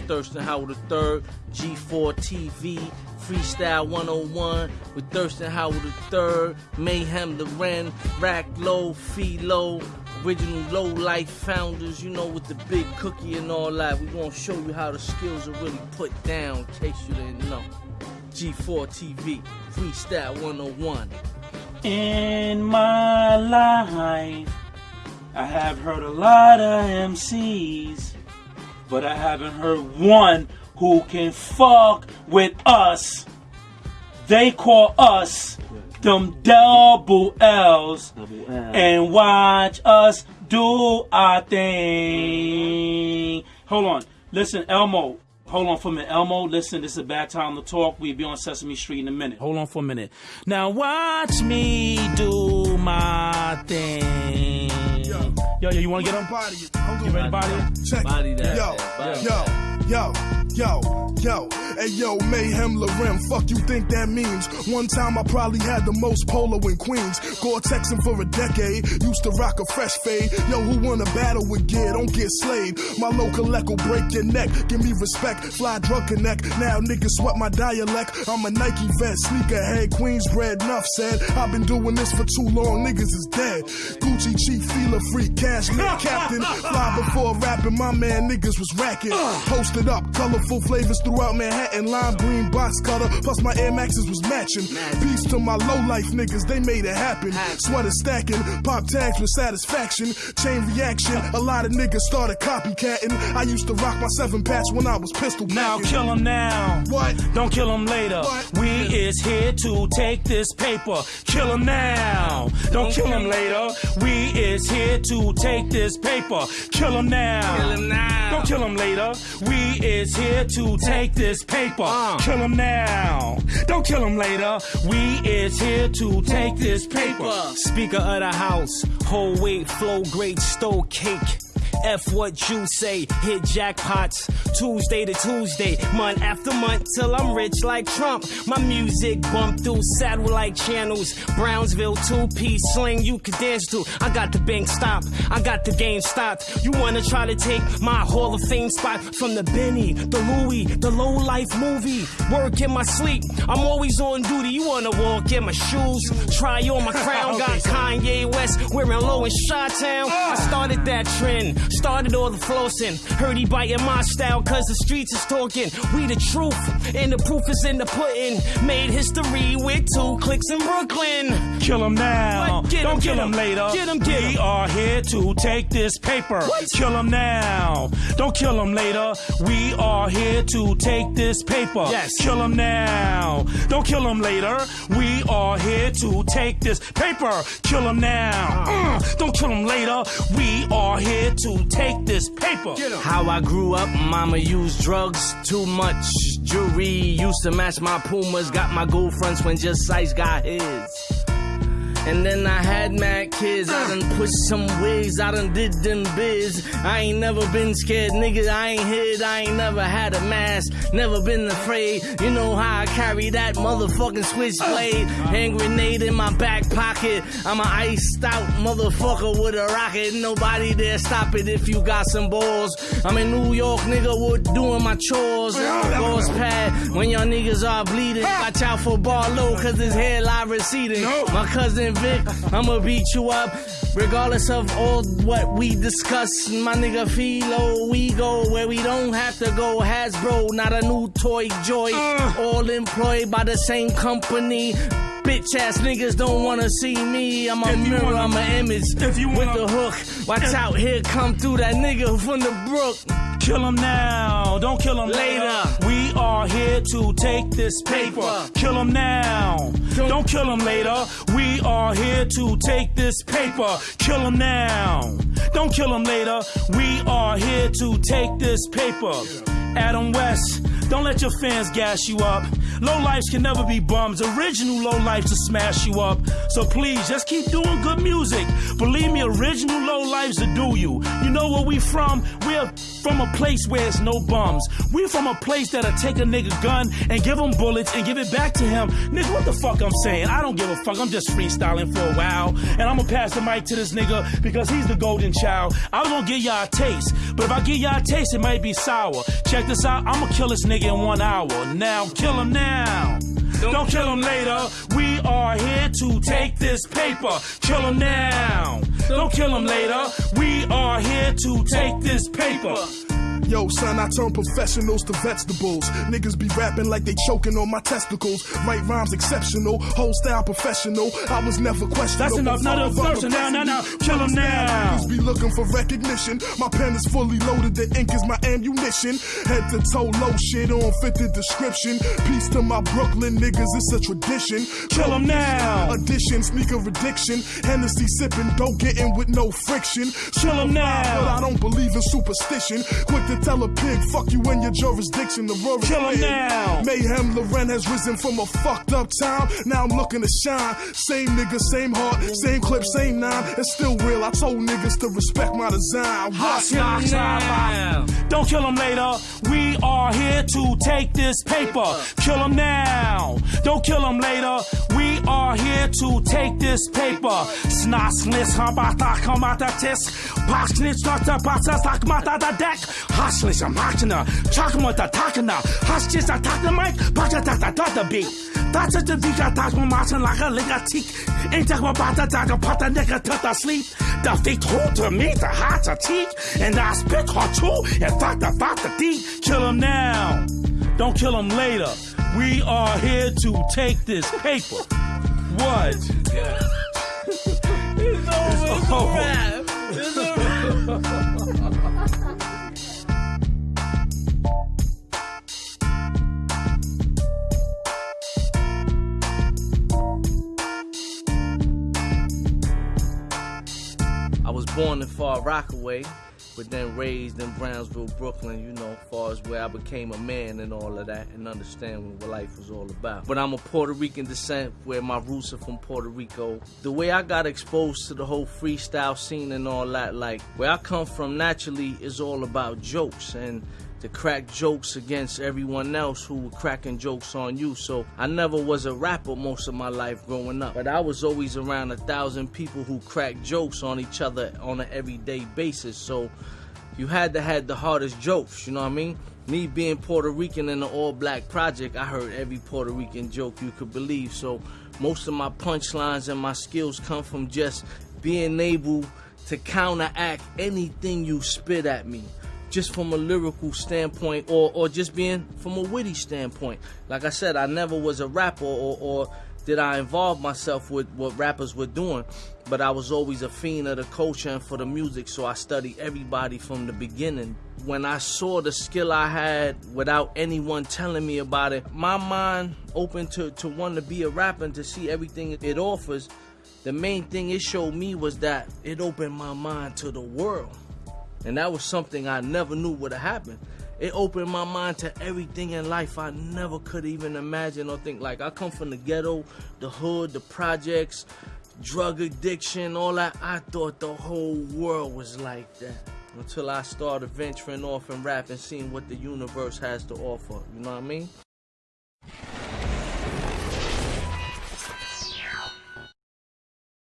Thirstin Howl III, G4 TV, Freestyle 101 with Thirstin Howl III, Mayhem Lauren, Rack Low, Fee Low, original low life founders, you know, with the big cookie and all that. We're gonna show you how the skills are really put down, in case you didn't know. G4 TV, Freestyle 101. In my life, I have heard a lot of MCs, but I haven't heard one who can fuck with us. They call us them double L's Double L. and watch us do our thing. Hold on. Listen, Elmo. Hold on for a minute. Elmo, listen, this is a bad time to talk. We'll be on Sesame Street in a minute. Hold on for a minute. Now watch me do my thing. Yo, yo, you want to get up? Body it. You on. ready, body? it? Check Body that, Yo, yo, yo, yo, yo. Hey, yo, Mayhem Lauren, fuck you think that means? One time I probably had the most polo in Queens. Gore-Tex him for a decade. Used to rock a fresh fade. Yo, who wanna battle with gear? Don't get slayed. My local echo break your neck. Give me respect. Fly drunk connect. Now niggas sweat my dialect. I'm a Nike vet, sneakerhead, Queensbred. nuff said. I've been doing this for too long. Niggas is dead. Gucci chief, feeler free, cash, captain. Fly before rapping, my man niggas was racking. Posted up, colorful flavors throughout Manhattan. Lime green box cutter, plus my Air Maxes was matching. Peace to my low life niggas, they made it happen. Sweater stacking, pop tags with satisfaction. Chain reaction, a lot of niggas started copycatting. I used to rock my seven patch when I was pistol Now packing. kill him now. What? Don't kill him later. What? We is here to take this paper. Kill him now. Don't kill him later. We is here to take this paper. Kill him now. Kill him now. Don't kill him later. We is here to take this paper. Uh. Kill him now. Don't kill him later. We is here to take this paper. Speaker of the house, whole weight, flow great, stole cake. F what you say, hit jackpots. Tuesday to Tuesday, month after month, till I'm rich like Trump. My music bump through satellite channels. Brownsville two piece sling you can dance to. I got the bank stop, I got the game stopped. You wanna try to take my Hall of Fame spot from the Benny, the Louis, the low life movie. Work in my sleep, I'm always on duty. You wanna walk in my shoes, try on my crown. Got Kanye West wearing low in Chi Town. I started that trend, started all the flossing. Heard he biting my style, cause the streets is talking. We the truth, and the proof is in the pudding. Made history with two clicks in Brooklyn. Kill him now. Don't him, kill him him. later. Get him, get we are here to take this paper. What? Kill him now. Don't kill him later. We are here to take this paper. Yes. Kill him now. Don't kill him later. We are here to take this paper. Kill him now. Uh, don't kill him later. We are here to take this paper. How I grew up, mama used drugs too much. Jewelry used to match my Pumas. Got my gold fronts when just Sice got his. And then I had mad kids. I done pushed some wigs. I done did them biz. I ain't never been scared, nigga. I ain't hid. I ain't never had a mask. Never been afraid. You know how I carry that motherfucking switchblade. Hand grenade in my back pocket. I'm a iced out motherfucker with a rocket. Nobody there stop it if you got some balls. I'm in New York, nigga, with doing my chores. Boss pad when y'all niggas are bleeding. Watch out for Barlow, cause his hairline receding. My cousin I'ma beat you up. Regardless of all what we discuss, my nigga Philo, we go where we don't have to go. Hasbro, not a new toy joy. Uh. All employed by the same company. Bitch ass niggas don't wanna see me. I'm a If mirror, wanna- I'm an image. if you with wanna- the hook, watch out, here come through that nigga from the brook. Kill him now. Don't kill him later. Later. We are here to take this paper. Kill him now. Don't- kill him later. We are here to take this paper. Kill him now. Don't kill him later. We are here to take this paper. Adam West, don't let your fans gas you up. Low lives can never be bums. Original low lives to smash you up. So please, just keep doing good music. Believe me, original low lives to do you. You know where we from? We're from a place where it's no bums. We're from a place that'll take a nigga gun and give him bullets and give it back to him. Nigga, what the fuck I'm saying? I don't give a fuck. I'm just freestyling for a while. And I'm gonna pass the mic to this nigga because he's the golden child. I was gonna give y'all a taste, but if I give y'all a taste, it might be sour. Check this out, I'm gonna kill this nigga in one hour. Now, kill him now. Don't kill him later. We are here to take this paper. Kill him now. Don't kill him later. We are here to take this paper. Yo, son, I turn professionals to vegetables. Niggas be rapping like they choking on my testicles. Write rhymes exceptional, whole style professional. I was never questioned. That's enough. Not a verse. Now, now, now. Kill him now. Niggas be looking for recognition. My pen is fully loaded. The ink is my ammunition. Head to toe, low shit on fit the description. Peace to my Brooklyn niggas. It's a tradition. Kill him now. Addition, sneaker addiction. Hennessy sipping, don't get in with no friction. Kill him But now. I don't believe in superstition. Quick to tell a pig, fuck you in your jurisdiction. The road Kill him now. Mayhem Lauren has risen from a fucked up town. Now I'm looking to shine. Same nigga, same heart, same clip, same nine. It's still real. I told niggas to respect my design. Watch Kill him now. Don't kill him later. We are here to take this paper. Kill him now. Don't kill him later. We are here to take this paper. Snasnis hambata kamata tisk. Pasnits nata pasa takmata da deck. Haslis am hakina. Chakmata takana. Hastis attack the mic. Pachata da beat. That's it, the vika tak my masen like a liga tik. Ain't tak my bata tak a pata nigga tata sleep. The feet hold to me, the heart's a teak. And I spit hot too. And fuck the fuck the deep. Kill him now. Don't kill him later. We are here to take this paper. What? Oh. I was born in Far Rockaway, but then raised in Brownsville, Brooklyn, you know, far as where I became a man and all of that and understand what life was all about. But I'm a Puerto Rican descent where my roots are from Puerto Rico. The way I got exposed to the whole freestyle scene and all that, like where I come from naturally is all about jokes and to crack jokes against everyone else who were cracking jokes on you. So I never was a rapper most of my life growing up, but I was always around a thousand people who cracked jokes on each other on an everyday basis. So you had to had the hardest jokes, you know what I mean? Me being Puerto Rican in the all black project, I heard every Puerto Rican joke you could believe. So most of my punchlines and my skills come from just being able to counteract anything you spit at me just from a lyrical standpoint or, or just being from a witty standpoint. Like I said, I never was a rapper or, or did I involve myself with what rappers were doing, but I was always a fiend of the culture and for the music, so I studied everybody from the beginning. When I saw the skill I had without anyone telling me about it, my mind opened to, to want to be a rapper and to see everything it offers. The main thing it showed me was that it opened my mind to the world. And that was something I never knew would have happened. It opened my mind to everything in life I never could even imagine or think. Like, I come from the ghetto, the hood, the projects, drug addiction, all that. I thought the whole world was like that. Until I started venturing off and rap and seeing what the universe has to offer. You know what I mean?